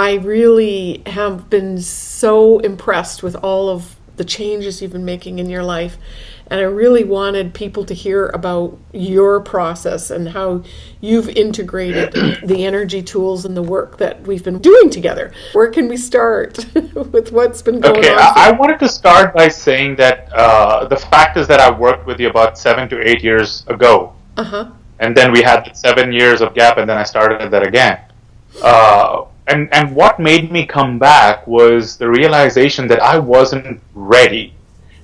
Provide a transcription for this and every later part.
I really have been so impressed with all of the changes you've been making in your life. And I really wanted people to hear about your process and how you've integrated the energy tools and the work that we've been doing together. Where can we start with what's been going okay, on? Okay, I, I wanted to start by saying that uh, the fact is that I worked with you about seven to eight years ago. Uh-huh. And then we had seven years of gap, and then I started that again. Uh, and and what made me come back was the realization that I wasn't ready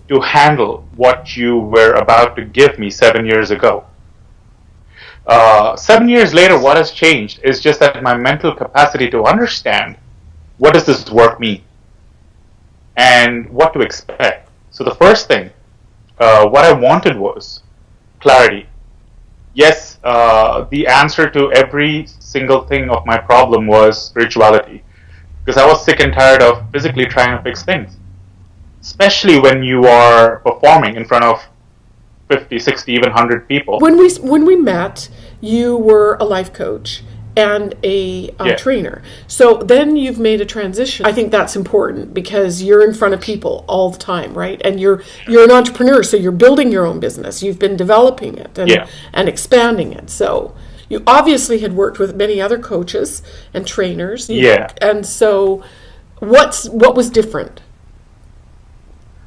to handle what you were about to give me seven years ago. Uh, seven years later, what has changed is just that my mental capacity to understand what does this work mean and what to expect. So the first thing, uh, what I wanted was clarity. Yes, uh, the answer to every single thing of my problem was spirituality, because I was sick and tired of physically trying to fix things. Especially when you are performing in front of 50, 60, even 100 people. When we when we met, you were a life coach and a uh, yeah. trainer. So then you've made a transition. I think that's important because you're in front of people all the time, right? And you're you're an entrepreneur, so you're building your own business. You've been developing it and yeah. and expanding it. So you obviously had worked with many other coaches and trainers. Yeah. And so what's what was different?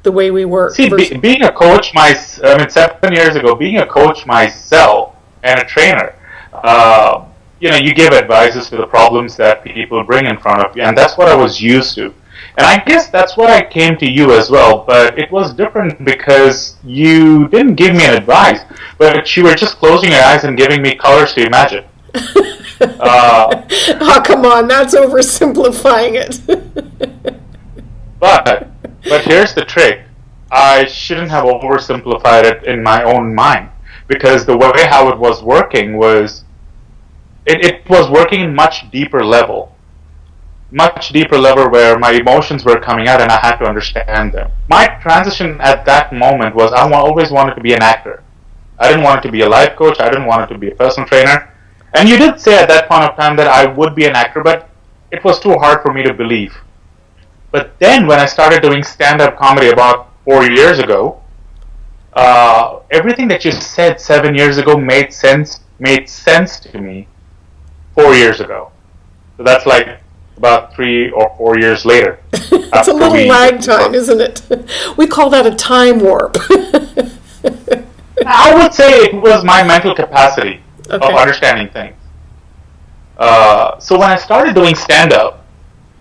the way we work. See, be, being a coach, my I mean, seven years ago, being a coach myself and a trainer, uh, you know, you give advices to the problems that people bring in front of you, and that's what I was used to. And I guess that's what I came to you as well, but it was different because you didn't give me an advice, but you were just closing your eyes and giving me colors to imagine. uh, oh, come on, that's oversimplifying it. but but here's the trick. I shouldn't have oversimplified it in my own mind because the way how it was working was it, it was working in much deeper level. Much deeper level where my emotions were coming out and I had to understand them. My transition at that moment was I always wanted to be an actor. I didn't want to be a life coach. I didn't want to be a personal trainer. And you did say at that point of time that I would be an actor, but it was too hard for me to believe. But then when I started doing stand-up comedy about four years ago, uh, everything that you said seven years ago made sense made sense to me four years ago. So that's like about three or four years later. it's a little lag time, isn't it? We call that a time warp. I would say it was my mental capacity okay. of understanding things. Uh, so when I started doing stand up,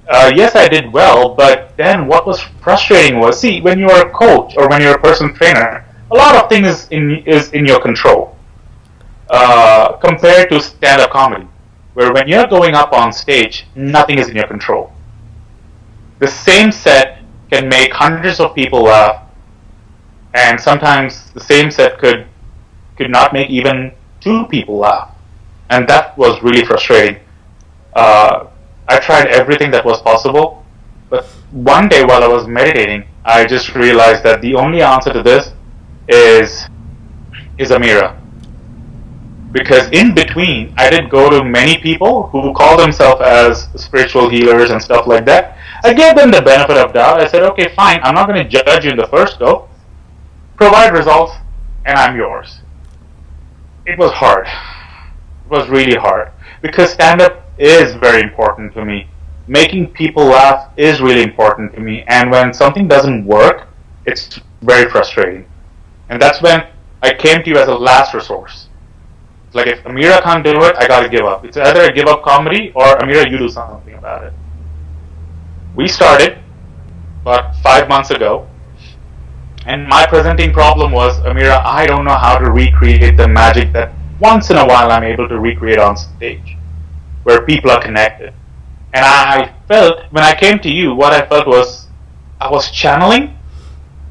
uh, yes, I did well, but then what was frustrating was, see, when you're a coach or when you're a personal trainer, a lot of things in, is in your control uh, compared to stand-up comedy, where when you're going up on stage, nothing is in your control. The same set can make hundreds of people laugh, and sometimes the same set could could not make even two people laugh, and that was really frustrating. Uh, I tried everything that was possible, but one day while I was meditating, I just realized that the only answer to this is is Amira. Because in between, I did go to many people who call themselves as spiritual healers and stuff like that. I gave them the benefit of doubt. I said, okay, fine, I'm not going to judge you in the first go. Provide results, and I'm yours. It was hard. It was really hard. Because stand up is very important to me. Making people laugh is really important to me. And when something doesn't work, it's very frustrating. And that's when I came to you as a last resource. Like if Amira can't do it, I gotta give up. It's either I give up comedy or Amira, you do something about it. We started about five months ago, and my presenting problem was, Amira, I don't know how to recreate the magic that once in a while I'm able to recreate on stage where people are connected. And I felt, when I came to you, what I felt was I was channeling,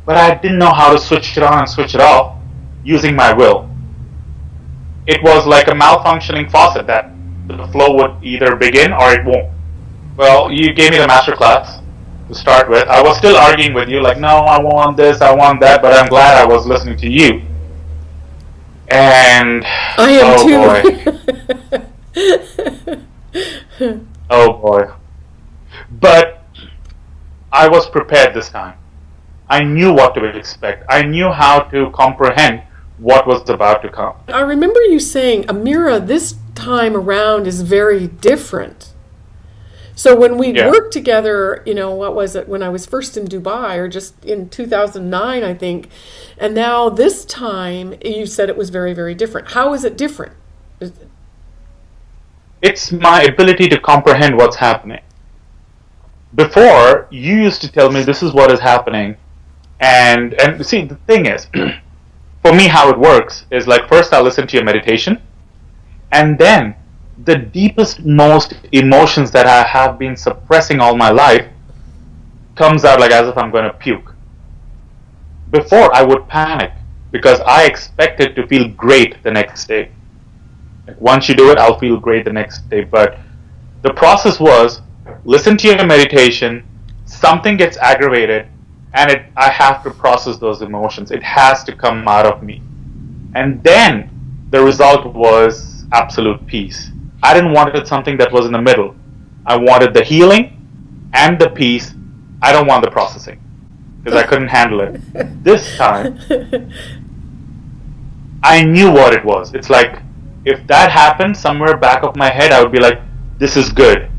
but I didn't know how to switch it on and switch it off using my will. It was like a malfunctioning faucet that the flow would either begin or it won't. Well, you gave me the master class to start with. I was still arguing with you, like, no, I want this, I want that, but I'm glad I was listening to you. And I am oh too. boy. oh boy. But I was prepared this time. I knew what to expect. I knew how to comprehend what was about to come. I remember you saying, Amira, this time around is very different. So when we yeah. worked together, you know, what was it when I was first in Dubai or just in 2009, I think, and now this time you said it was very, very different. How is it different? It's my ability to comprehend what's happening. Before, you used to tell me this is what is happening, and and see the thing is, for me, how it works is like first I listen to your meditation, and then the deepest, most emotions that I have been suppressing all my life comes out like as if I'm going to puke. Before I would panic because I expected to feel great the next day. Like once you do it, I'll feel great the next day. But the process was listen to your meditation, something gets aggravated, and it, I have to process those emotions. It has to come out of me. And then the result was absolute peace. I didn't want it something that was in the middle. I wanted the healing and the peace. I don't want the processing because I couldn't handle it. This time, I knew what it was. It's like if that happened somewhere back of my head, I would be like, "This is good,"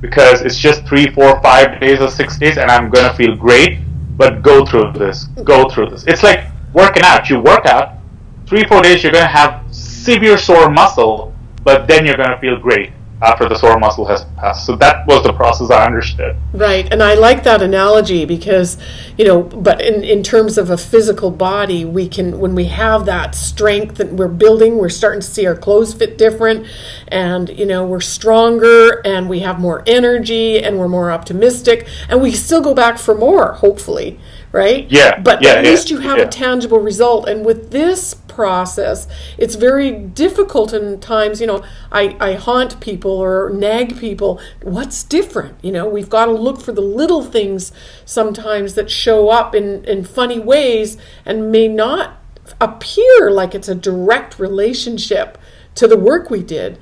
because it's just three, four, five days or six days, and I'm gonna feel great. But go through this. Go through this. It's like working out. You work out three, four days, you're gonna have severe sore muscle but then you're going to feel great after the sore muscle has passed. So that was the process I understood. Right, and I like that analogy because, you know, but in, in terms of a physical body, we can, when we have that strength that we're building, we're starting to see our clothes fit different, and, you know, we're stronger and we have more energy and we're more optimistic, and we still go back for more, hopefully right? Yeah. But yeah, at yeah, least you have yeah. a tangible result. And with this process, it's very difficult in times, you know, I, I haunt people or nag people. What's different? You know, we've got to look for the little things sometimes that show up in, in funny ways and may not appear like it's a direct relationship to the work we did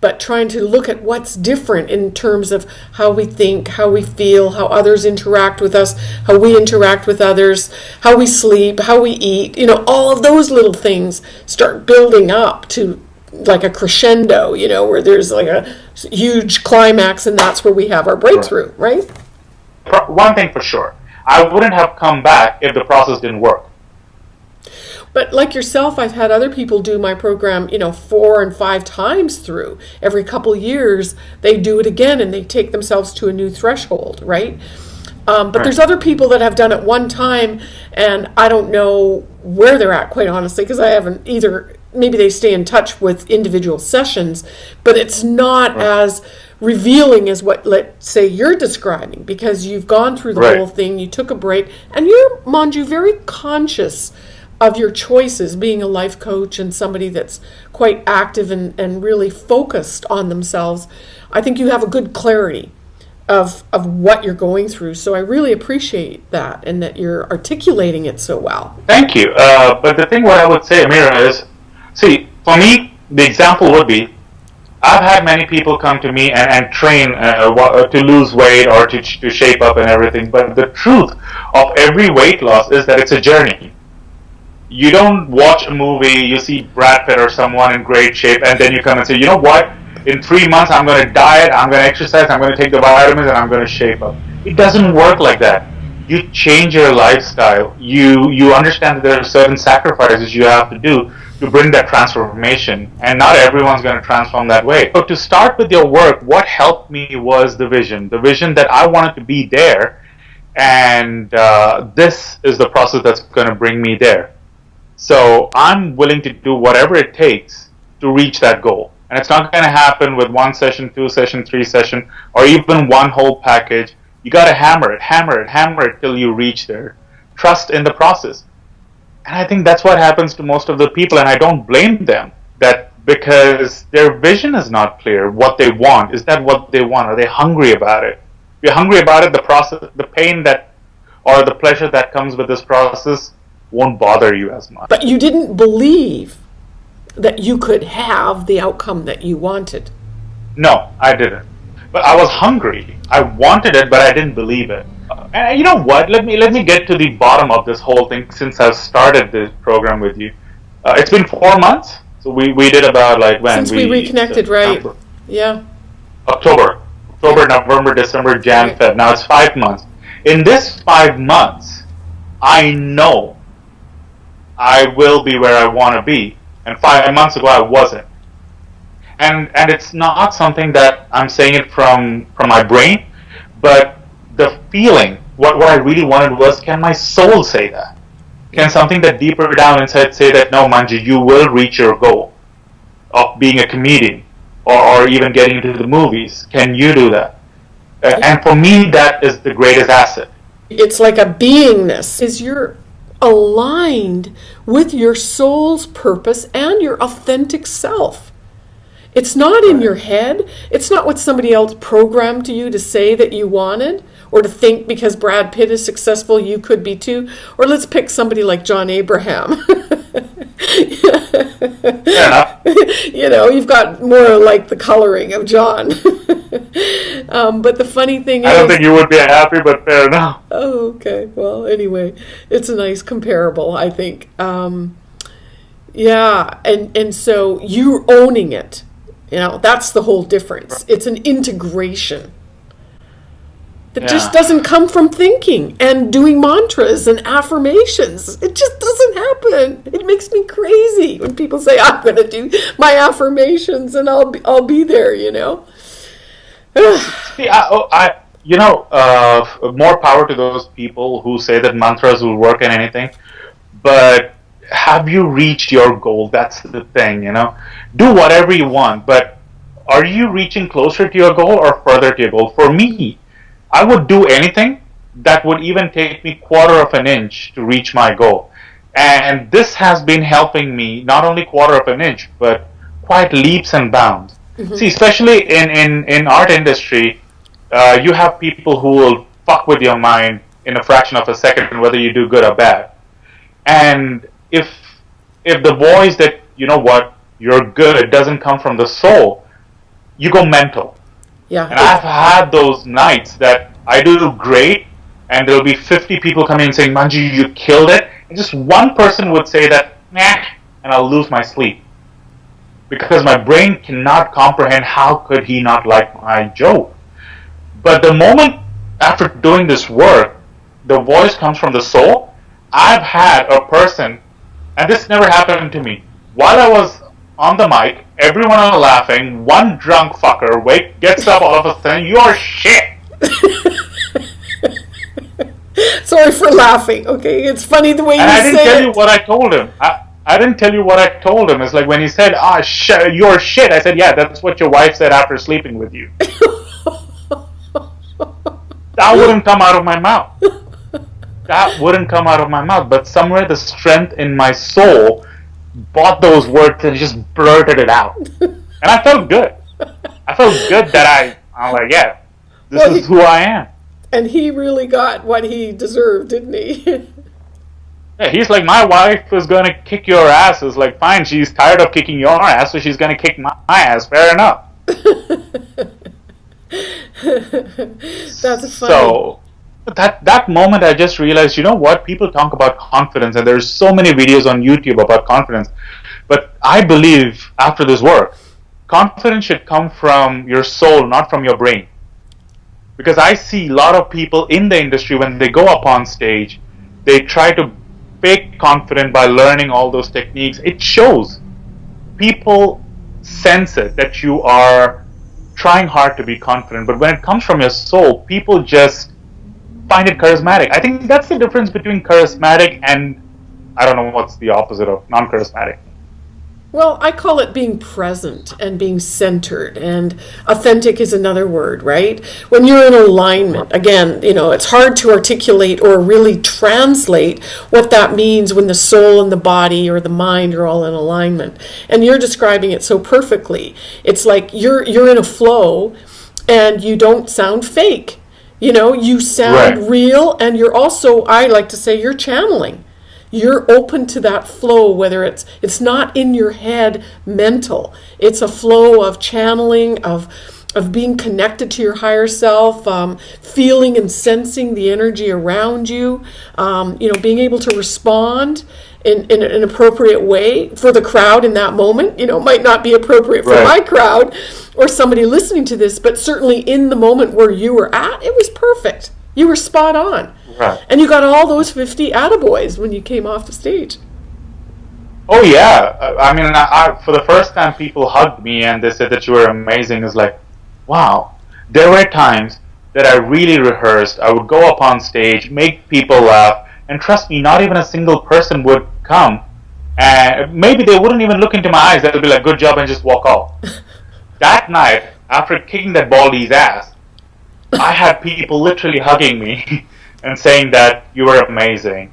but trying to look at what's different in terms of how we think, how we feel, how others interact with us, how we interact with others, how we sleep, how we eat. You know, all of those little things start building up to like a crescendo, you know, where there's like a huge climax and that's where we have our breakthrough, right? One thing for sure. I wouldn't have come back if the process didn't work. But like yourself, I've had other people do my program, you know, four and five times through. Every couple years, they do it again and they take themselves to a new threshold, right? Um, but there's other people that have done it one time, and I don't know where they're at, quite honestly, because I haven't either. Maybe they stay in touch with individual sessions, but it's not right. as revealing as what, let's say, you're describing, because you've gone through the right. whole thing, you took a break, and you're, mind you, very conscious of your choices, being a life coach and somebody that's quite active and, and really focused on themselves, I think you have a good clarity of, of what you're going through. So I really appreciate that and that you're articulating it so well. Thank you. Uh, but the thing what I would say, Amira, is see, for me, the example would be I've had many people come to me and, and train uh, uh to lose weight or to, to shape up and everything. But the truth of every weight loss is that it's a journey you don't watch a movie, you see Brad Pitt or someone in great shape, and then you come and say, you know what? In three months, I'm going to diet, I'm going to exercise, I'm going to take the vitamins, and I'm going to shape up. It doesn't work like that. You change your lifestyle. You you understand that there are certain sacrifices you have to do to bring that transformation, and not everyone's going to transform that way. So to start with your work, what helped me was the vision, the vision that I wanted to be there, and uh, this is the process that's going to bring me there. So I'm willing to do whatever it takes to reach that goal. And it's not going to happen with one session, two session, three session, or even one whole package. You got to hammer it, hammer it, hammer it till you reach there. Trust in the process. And I think that's what happens to most of the people, and I don't blame them that because their vision is not clear. What they want is that what they want? Are they hungry about it? If you're hungry about it, the process, the pain that, or the pleasure that comes with this process won't bother you as much. But you didn't believe that you could have the outcome that you wanted. No, I didn't. but I was hungry. I wanted it, but I didn't believe it. And you know what? Let me let me get to the bottom of this whole thing since I've started this program with you. Uh, it's been four months, so we, we did about like when since we, we reconnected, right? Yeah. October, October, November, December, Jan, right. Feb. Now it's five months. In this five months, I know I will be where I want to be, and five months ago I wasn't. And and it's not something that I'm saying it from from my brain, but the feeling, what, what I really wanted was, can my soul say that? Can something that deeper down inside say that, no, Manju, you will reach your goal of being a comedian or, or even getting into the movies? Can you do that? Uh, and for me, that is the greatest asset. It's like a beingness. Is you're aligned with your soul's purpose and your authentic self. It's not in your head. It's not what somebody else programmed to you to say that you wanted or to think because Brad Pitt is successful, you could be too. Or let's pick somebody like John Abraham. yeah. you know, you've got more like the coloring of John. um, but the funny thing I is, I don't think you would be happy, but fair enough. Oh, okay. Well, anyway, it's a nice comparable, I think. Um, yeah, and and so you're owning it. You know, that's the whole difference. It's an integration that yeah. just doesn't come from thinking and doing mantras and affirmations. It just doesn't happen. It makes me crazy when people say I'm going to do my affirmations and I'll be, I'll be there, you know. See, I, oh, I you know, uh, more power to those people who say that mantras will work in anything. But have you reached your goal? That's the thing, you know. Do whatever you want, but are you reaching closer to your goal or further to your goal? For me, I would do anything that would even take me quarter of an inch to reach my goal. And this has been helping me not only quarter of an inch, but quite leaps and bounds. Mm-hmm. See, especially in, in, in art industry, uh, you have people who will fuck with your mind in a fraction of a second, whether you do good or bad. And if if the voice that you know what you're good it doesn't come from the soul, you go mental. Yeah. And I've had those nights that I do great, and there'll be 50 people coming and saying, Manju, you killed it. And just one person would say that, nah, and I'll lose my sleep. Because my brain cannot comprehend how could he not like my joke. But the moment after doing this work, the voice comes from the soul. I've had a person, and this never happened to me. While I was on the mic, everyone are laughing. One drunk fucker wake gets up all of a sudden. You're shit. Sorry for laughing. Okay, it's funny the way and you I didn't tell it. you what I told him. I, I didn't tell you what I told him. It's like when he said, "Ah, sh- you're shit." I said, "Yeah, that's what your wife said after sleeping with you." that wouldn't come out of my mouth. That wouldn't come out of my mouth. But somewhere the strength in my soul bought those words and just blurted it out. and I felt good. I felt good that I, I'm like, yeah, this well, is he, who I am. And he really got what he deserved, didn't he? yeah, he's like, my wife is going to kick your ass. It's like, fine, she's tired of kicking your ass, so she's going to kick my, my ass. Fair enough. That's funny. So, that that moment I just realized, you know what? People talk about confidence, and there's so many videos on YouTube about confidence. But I believe after this work, confidence should come from your soul, not from your brain. Because I see a lot of people in the industry when they go up on stage, they try to fake confident by learning all those techniques. It shows. People sense it that you are trying hard to be confident, but when it comes from your soul, people just find it charismatic. I think that's the difference between charismatic and I don't know what's the opposite of non charismatic. Well, I call it being present and being centered, and authentic is another word, right? When you're in alignment, again, you know, it's hard to articulate or really translate what that means when the soul and the body or the mind are all in alignment. And you're describing it so perfectly. It's like you're you're in a flow and you don't sound fake you know, you sound right. real, and you're also, I like to say, you're channeling. You're open to that flow, whether it's it's not in your head mental. It's a flow of channeling, of of being connected to your higher self, um, feeling and sensing the energy around you, um, you know, being able to respond in, in an appropriate way for the crowd in that moment. You know, it might not be appropriate for right. my crowd or somebody listening to this, but certainly in the moment where you were at, it was perfect. You were spot on. Right. And you got all those 50 attaboys when you came off the stage. Oh yeah, I mean, I, I, for the first time, people hugged me and they said that you were amazing. It's like, wow. There were times that I really rehearsed. I would go up on stage, make people laugh, and trust me, not even a single person would come. And maybe they wouldn't even look into my eyes. They'll be like, "Good job," and just walk off. that night, after kicking that baldy's ass, I had people literally hugging me and saying that you were amazing.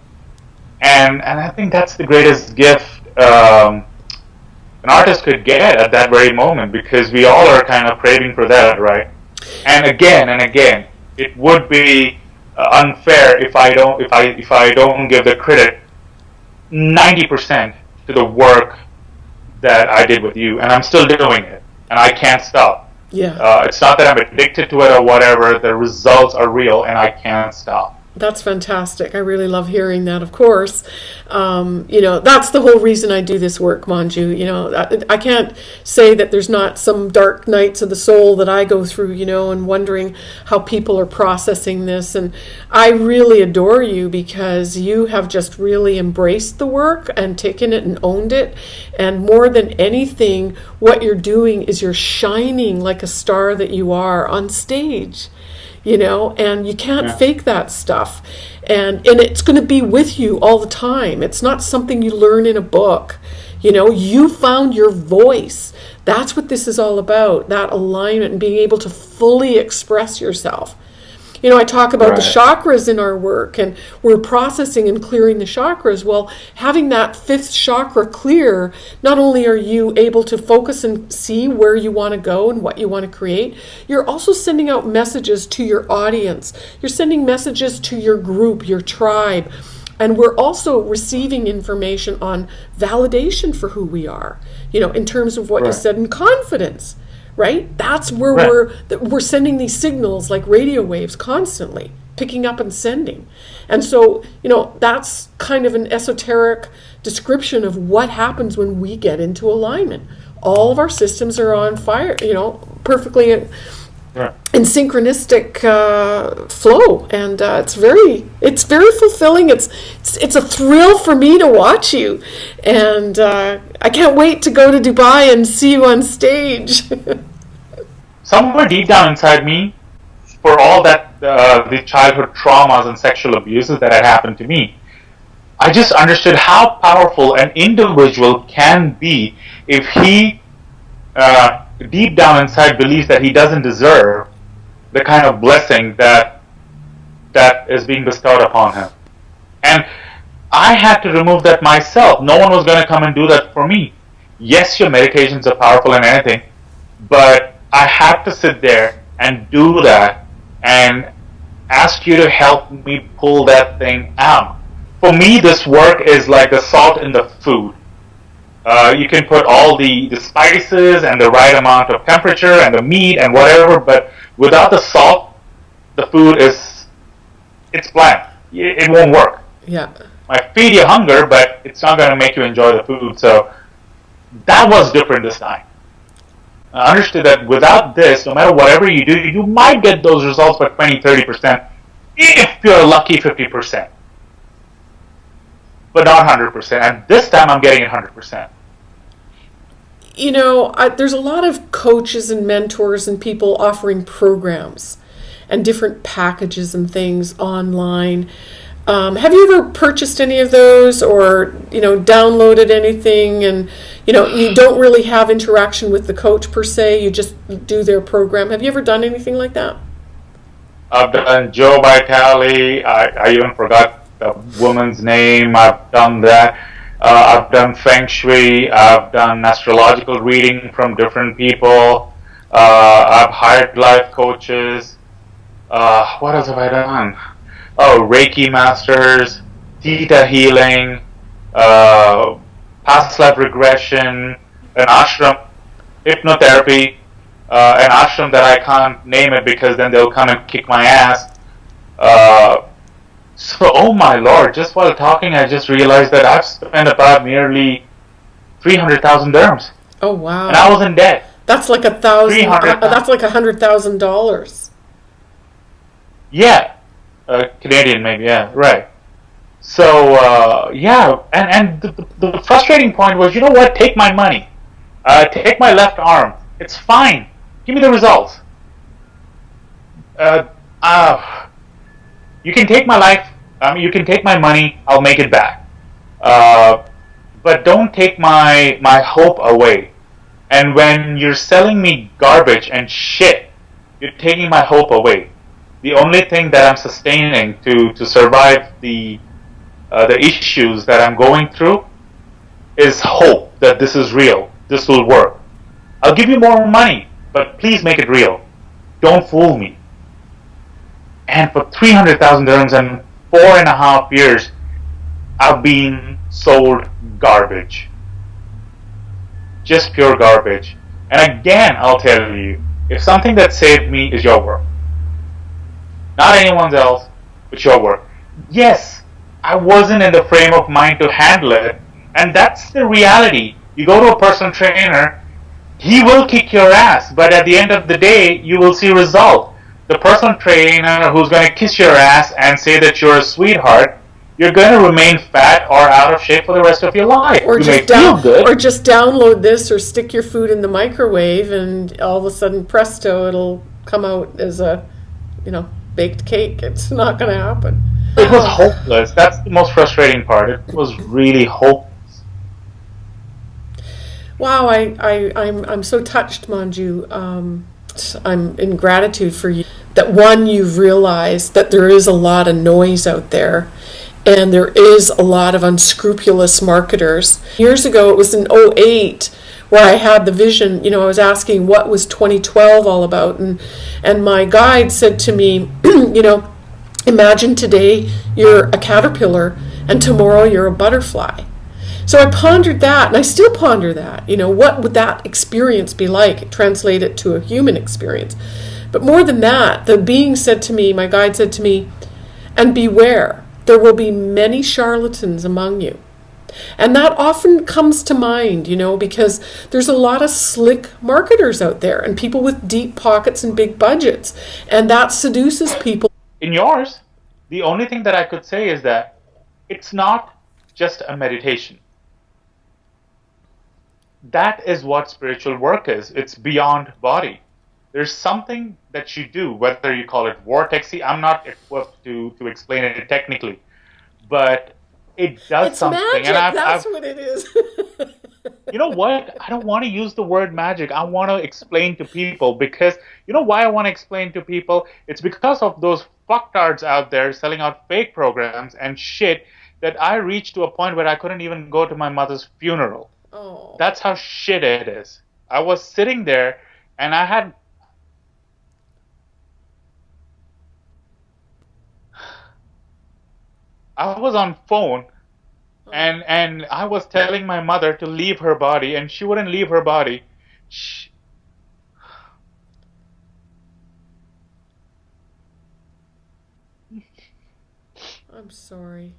And and I think that's the greatest gift um, an artist could get at that very moment because we all are kind of craving for that, right? And again and again, it would be uh, unfair if I don't if I if I don't give the credit ninety percent to the work that I did with you, and I'm still doing it, and I can't stop. Yeah. Uh, it's not that I'm addicted to it or whatever. The results are real, and I can't stop. That's fantastic. I really love hearing that, of course. Um, you know, that's the whole reason I do this work, Manju. You know, I, I, can't say that there's not some dark nights of the soul that I go through, you know, and wondering how people are processing this. And I really adore you because you have just really embraced the work and taken it and owned it. And more than anything, what you're doing is you're shining like a star that you are on stage you know, and you can't yeah. fake that stuff. And and it's going to be with you all the time. It's not something you learn in a book. You know, you found your voice. That's what this is all about. That alignment and being able to fully express yourself. You know, I talk about right. the chakras in our work and we're processing and clearing the chakras. Well, having that fifth chakra clear, not only are you able to focus and see where you want to go and what you want to create, you're also sending out messages to your audience. You're sending messages to your group, your tribe. And we're also receiving information on validation for who we are, you know, in terms of what right. you said in confidence right? That's where right. we're we're sending these signals like radio waves constantly, picking up and sending. And so, you know, that's kind of an esoteric description of what happens when we get into alignment. All of our systems are on fire, you know, perfectly in, in synchronistic uh, flow, and uh, it's very, it's very fulfilling. It's, it's, it's a thrill for me to watch you, and uh, I can't wait to go to Dubai and see you on stage. somewhere deep down inside me, for all that uh, the childhood traumas and sexual abuses that had happened to me, I just understood how powerful an individual can be if he, uh, deep down inside, believes that he doesn't deserve the kind of blessing that that is being bestowed upon him. And I had to remove that myself. No one was going to come and do that for me. Yes, your medications are powerful and anything, but I have to sit there and do that and ask you to help me pull that thing out. For me, this work is like the salt in the food. Uh, you can put all the, the spices and the right amount of temperature and the meat and whatever, but without the salt, the food is it's bland. It, won't work. Yeah. Might feed you hunger, but it's not going to make you enjoy the food. So that was different this time. I understood that without this, no matter whatever you do, you might get those results by 20, 30%, if you're lucky 50%. But not 100%. And this time I'm getting it 100%. You know, I, there's a lot of coaches and mentors and people offering programs and different packages and things online. Um, have you ever purchased any of those or, you know, downloaded anything and, you know, you don't really have interaction with the coach per se, you just do their program. Have you ever done anything like that? I've done Joe Vitale. I, I even forgot the woman's name. I've done that. Uh, I've done Feng Shui. I've done astrological reading from different people. Uh, I've hired life coaches. Uh, what else have I done? oh, Reiki masters, Theta healing, uh, past life regression, an ashram, hypnotherapy, uh, an ashram that I can't name it because then they'll come and kick my ass. So, oh my lord, just while talking, I just realized that I've spent about nearly 300,000 dirhams. Oh, wow. And I was in debt. That's like a thousand, uh, that's like a hundred thousand dollars. Yeah. Uh, Canadian, maybe, yeah, right. So, uh, yeah, and, and the, the, frustrating point was, you know what, take my money. Uh, take my left arm. It's fine. Give me the results. Uh, uh, you can take my life. I mean, you can take my money. I'll make it back. Uh, but don't take my my hope away. And when you're selling me garbage and shit, you're taking my hope away. The only thing that I'm sustaining to to survive the uh, the issues that I'm going through is hope that this is real. This will work. I'll give you more money, but please make it real. Don't fool me. And for 300,000 dirhams and four and a half years, I've been sold garbage. Just pure garbage. And again, I'll tell you, if something that saved me is your work, not anyone else, but your work. Yes, I wasn't in the frame of mind to handle it, and that's the reality. You go to a personal trainer, he will kick your ass, but at the end of the day, you will see result the personal trainer who's going to kiss your ass and say that you're a sweetheart, you're going to remain fat or out of shape for the rest of your life. Or you just down, or just download this or stick your food in the microwave, and all of a sudden, presto, it'll come out as a, you know, baked cake. It's not going to happen. It was hopeless. That's the most frustrating part. It was really hopeless. Wow, I, I, I'm, I'm so touched, Manju. Um, I'm in gratitude for you that one, you've realized that there is a lot of noise out there and there is a lot of unscrupulous marketers. Years ago, it was in 08 where I had the vision, you know, I was asking what was 2012 all about and and my guide said to me, you know, imagine today you're a caterpillar and tomorrow you're a butterfly. So I pondered that, and I still ponder that. You know, what would that experience be like? Translate it to a human experience. But more than that, the being said to me, my guide said to me, and beware, there will be many charlatans among you. And that often comes to mind, you know, because there's a lot of slick marketers out there and people with deep pockets and big budgets. And that seduces people. In yours, the only thing that I could say is that it's not just a meditation that is what spiritual work is. It's beyond body. There's something that you do, whether you call it vortexy. I'm not equipped to, to explain it technically, but it does it's something. Magic. And I've, That's I've, what it is. you know what? I don't want to use the word magic. I want to explain to people because you know why I want to explain to people? It's because of those fucktards out there selling out fake programs and shit that I reached to a point where I couldn't even go to my mother's funeral. Oh. That's how shit it is. I was sitting there and I had I was on phone oh. and and I was telling my mother to leave her body and she wouldn't leave her body. She... I'm sorry.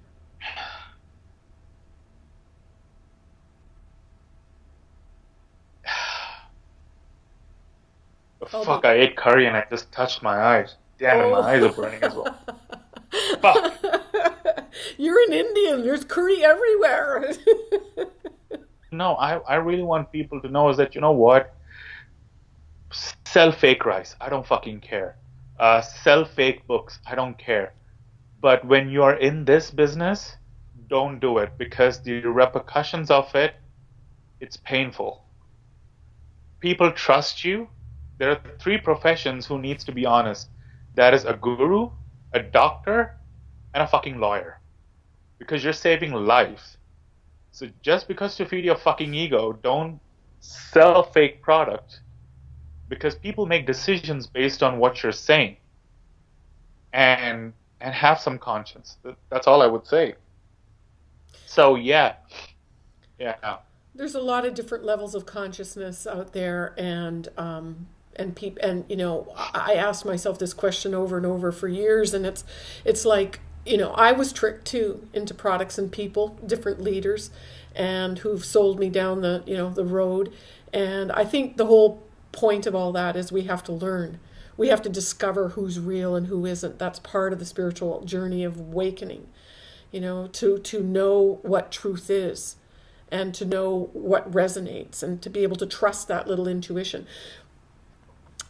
Oh, fuck, I ate curry and I just touched my eyes. Damn it, my eyes are burning as well. fuck. You're an Indian. There's curry everywhere. no, I, I really want people to know is that, you know what? Sell fake rice. I don't fucking care. Uh, sell fake books. I don't care. But when you're in this business, don't do it because the repercussions of it, it's painful. People trust you there are three professions who needs to be honest. That is a guru, a doctor, and a fucking lawyer. Because you're saving lives. So just because to feed your fucking ego, don't sell fake product. Because people make decisions based on what you're saying. And and have some conscience. That's all I would say. So yeah. Yeah. There's a lot of different levels of consciousness out there and um, and peop- and you know I asked myself this question over and over for years and it's it's like you know I was tricked too into products and people different leaders and who've sold me down the you know the road. And I think the whole point of all that is we have to learn. We have to discover who's real and who isn't. That's part of the spiritual journey of awakening you know to to know what truth is and to know what resonates and to be able to trust that little intuition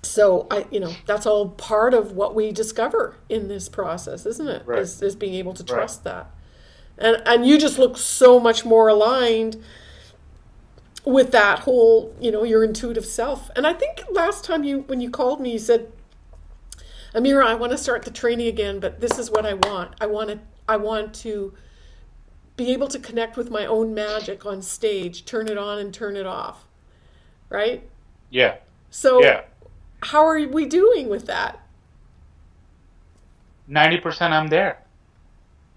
so i you know that's all part of what we discover in this process isn't it? Right. Is is being able to trust right. that. And and you just look so much more aligned with that whole you know your intuitive self. And i think last time you when you called me you said amira i want to start the training again but this is what i want. I want to i want to be able to connect with my own magic on stage turn it on and turn it off. Right? Yeah. So yeah how are we doing with that? 90% I'm there.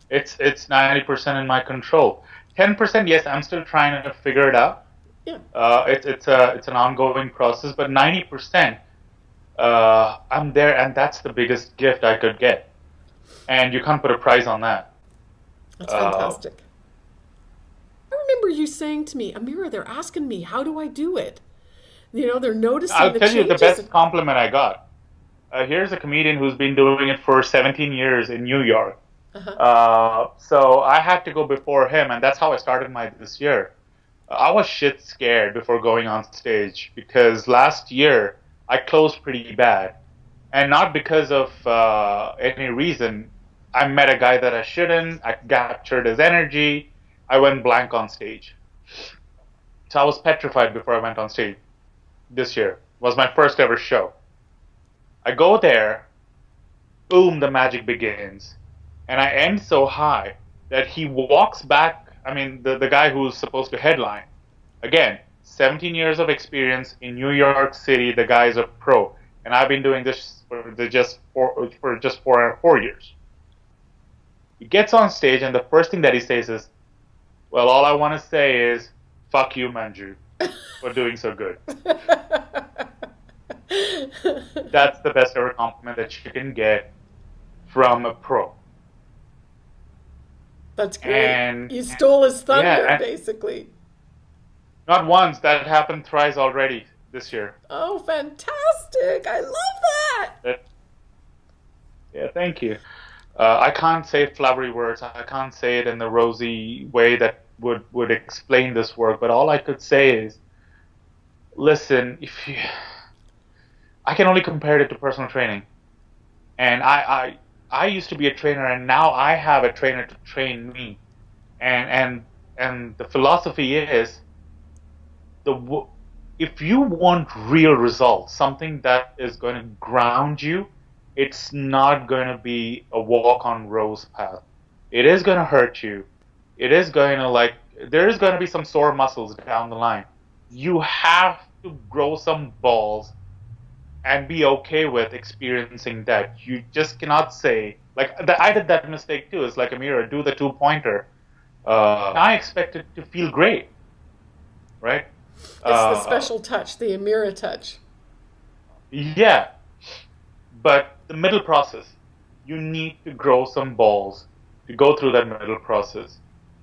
It's it's 90% in my control. 10% yes, I'm still trying to figure it out. Yeah. Uh, it's it's a it's an ongoing process, but 90% uh, I'm there, and that's the biggest gift I could get. And you can't put a price on that. That's fantastic. Uh, I remember you saying to me, Amira, they're asking me, how do I do it? You know, they're noticing. I'll the tell you the best compliment I got. Uh, here's a comedian who's been doing it for 17 years in New York. Uh-huh. Uh, so I had to go before him, and that's how I started my this year. I was shit scared before going on stage because last year I closed pretty bad, and not because of uh, any reason. I met a guy that I shouldn't. I captured his energy. I went blank on stage. So I was petrified before I went on stage this year. Was my first ever show. I go there, boom, the magic begins. And I end so high that he walks back. I mean, the, the guy who's supposed to headline. Again, 17 years of experience in New York City. The guy's a pro. And I've been doing this for just four, for just four, four years. He gets on stage, and the first thing that he says is, Well, all I want to say is, fuck you, Manju, for doing so good. That's the best ever compliment that you can get from a pro. That's great. And, you stole his thunder, yeah, basically. Not once. That happened thrice already this year. Oh, fantastic! I love that. that yeah, thank you. Uh, I can't say flowery words. I can't say it in the rosy way that would would explain this work. But all I could say is, listen, if you I can only compare it to personal training. And I, I I used to be a trainer and now I have a trainer to train me. And and and the philosophy is the if you want real results, something that is going to ground you, it's not going to be a walk on rose path. It is going to hurt you. It is going to like there is going to be some sore muscles down the line. You have to grow some balls and be okay with experiencing that. You just cannot say like I did that mistake too. It's like a mirror. Do the two pointer. Uh, I expect it to feel great, right? It's uh, the special touch, the Amira touch. Yeah, but the middle process, you need to grow some balls to go through that middle process.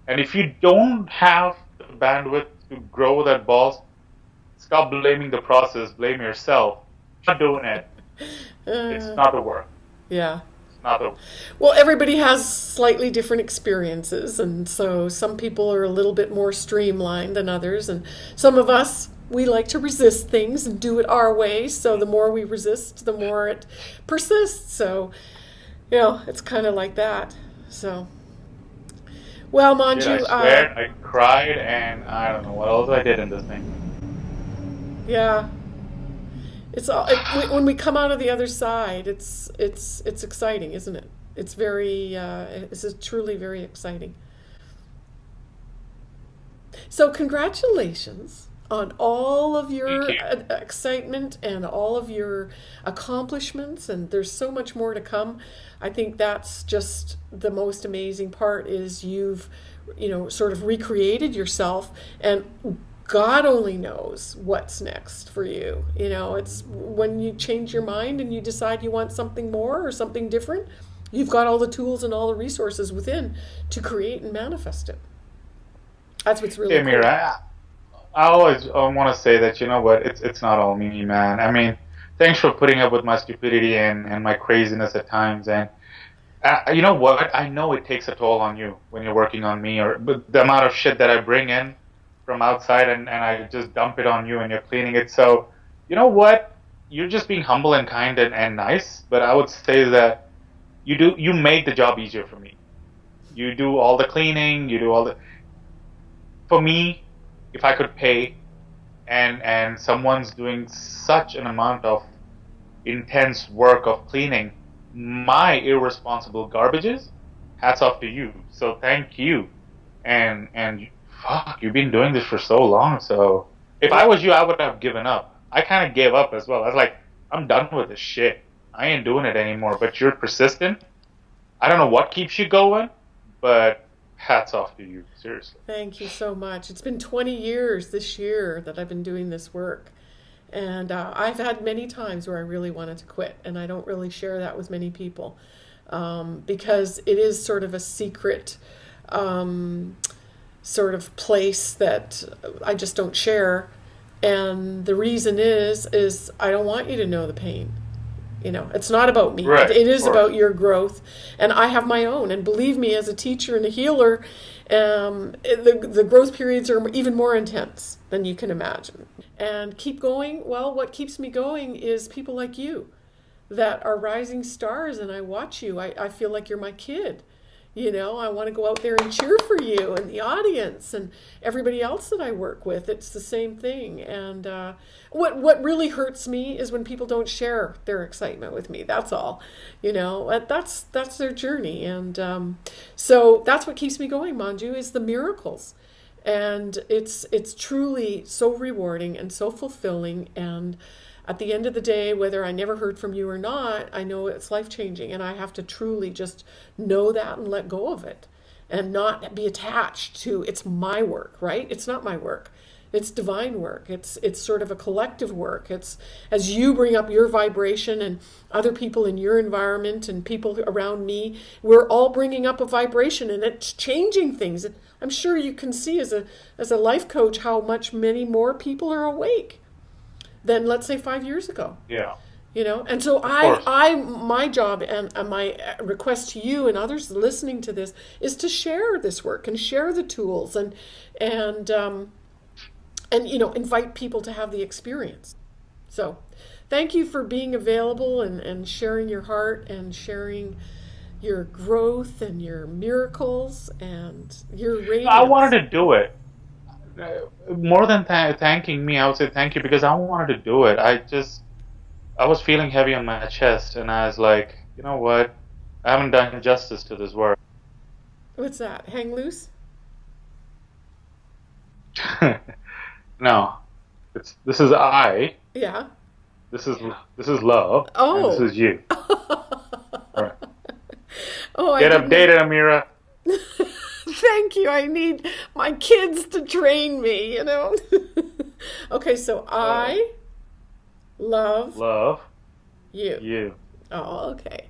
And if you don't have the bandwidth to grow that balls, stop blaming the process, blame yourself not doing it. it's uh, not the work. Yeah. It's not the. Well, everybody has slightly different experiences, and so some people are a little bit more streamlined than others, and some of us we like to resist things and do it our way. So the more we resist, the more it persists. So, you know, it's kind of like that. So. Well, Manju, I swear, uh, I cried, and I don't know what else I did in this thing. Yeah, it's all it, when we come out of the other side. It's it's it's exciting, isn't it? It's very uh, it's truly very exciting. So congratulations on all of your excitement and all of your accomplishments and there's so much more to come i think that's just the most amazing part is you've you know sort of recreated yourself and God only knows what's next for you. You know, it's when you change your mind and you decide you want something more or something different, you've got all the tools and all the resources within to create and manifest it. That's what's really hey, Mira, cool. I, I always want to say that, you know what, it's, it's not all me, man. I mean, thanks for putting up with my stupidity and, and my craziness at times. And uh, you know what? I know it takes a toll on you when you're working on me, or but the amount of shit that I bring in from outside and, and I just dump it on you and you're cleaning it. So, you know what? You're just being humble and kind and, and nice, but I would say that you do you make the job easier for me. You do all the cleaning, you do all the for me, if I could pay and and someone's doing such an amount of intense work of cleaning my irresponsible garbages, hats off to you. So thank you. And and fuck, you've been doing this for so long. So if I was you, I would have given up. I kind of gave up as well. I was like, I'm done with this shit. I ain't doing it anymore. But you're persistent. I don't know what keeps you going, but hats off to you. Seriously. Thank you so much. It's been 20 years this year that I've been doing this work. And uh, I've had many times where I really wanted to quit, and I don't really share that with many people um, because it is sort of a secret um, sort of place that I just don't share. And the reason is, is I don't want you to know the pain. You know, it's not about me. Right, it is about your growth, and I have my own. And believe me, as a teacher and a healer, um, the the growth periods are even more intense than you can imagine. And keep going. Well, what keeps me going is people like you, that are rising stars, and I watch you. I, I feel like you're my kid you know, I want to go out there and cheer for you and the audience and everybody else that I work with. It's the same thing. And uh, what what really hurts me is when people don't share their excitement with me. That's all. You know, that's that's their journey. And um, so that's what keeps me going, Manju, is the miracles. And it's it's truly so rewarding and so fulfilling and at the end of the day, whether I never heard from you or not, I know it's life changing. And I have to truly just know that and let go of it and not be attached to it's my work, right? It's not my work. It's divine work. It's it's sort of a collective work. It's as you bring up your vibration and other people in your environment and people around me, we're all bringing up a vibration and it's changing things. I'm sure you can see as a as a life coach how much many more people are awake than let's say five years ago. Yeah. You know, and so I, I, my job and, and my request to you and others listening to this is to share this work and share the tools and, and, um, and you know, invite people to have the experience. So, thank you for being available and, and sharing your heart and sharing your growth and your miracles and your radiance. I wanted to do it more than th- thanking me, I would say thank you because I wanted to do it. I just, I was feeling heavy on my chest, and I was like, you know what? I haven't done justice to this work. What's that? Hang loose? no, it's this is I. Yeah. This is this is love. Oh. this is you. right. Oh, get updated, Amira. Thank you. I need my kids to train me, you know. okay, so oh. I love love you. You. Oh, okay.